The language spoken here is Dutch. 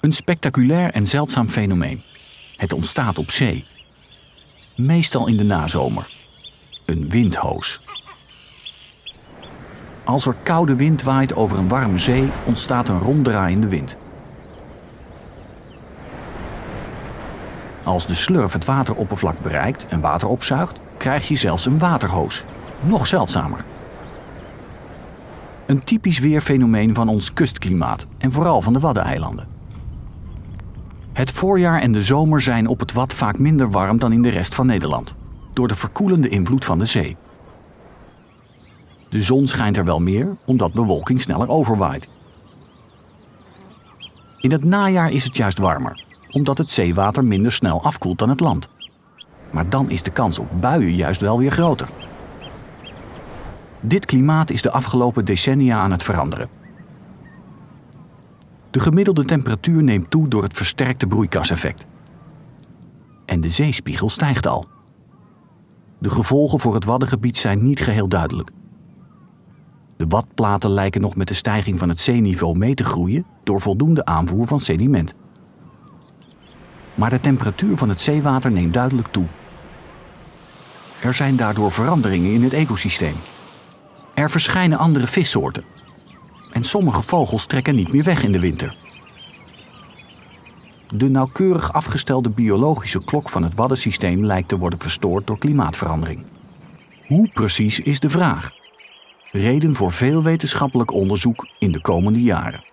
Een spectaculair en zeldzaam fenomeen. Het ontstaat op zee. Meestal in de nazomer. Een windhoos. Als er koude wind waait over een warme zee, ontstaat een ronddraaiende wind. Als de slurf het wateroppervlak bereikt en water opzuigt, krijg je zelfs een waterhoos. Nog zeldzamer. Een typisch weerfenomeen van ons kustklimaat en vooral van de Waddeneilanden. Het voorjaar en de zomer zijn op het Wad vaak minder warm dan in de rest van Nederland, door de verkoelende invloed van de zee. De zon schijnt er wel meer, omdat bewolking sneller overwaait. In het najaar is het juist warmer, omdat het zeewater minder snel afkoelt dan het land. Maar dan is de kans op buien juist wel weer groter. Dit klimaat is de afgelopen decennia aan het veranderen. De gemiddelde temperatuur neemt toe door het versterkte broeikaseffect. En de zeespiegel stijgt al. De gevolgen voor het Waddengebied zijn niet geheel duidelijk. De Wadplaten lijken nog met de stijging van het zeeniveau mee te groeien door voldoende aanvoer van sediment. Maar de temperatuur van het zeewater neemt duidelijk toe. Er zijn daardoor veranderingen in het ecosysteem. Er verschijnen andere vissoorten. En sommige vogels trekken niet meer weg in de winter. De nauwkeurig afgestelde biologische klok van het waddensysteem lijkt te worden verstoord door klimaatverandering. Hoe precies is de vraag? Reden voor veel wetenschappelijk onderzoek in de komende jaren.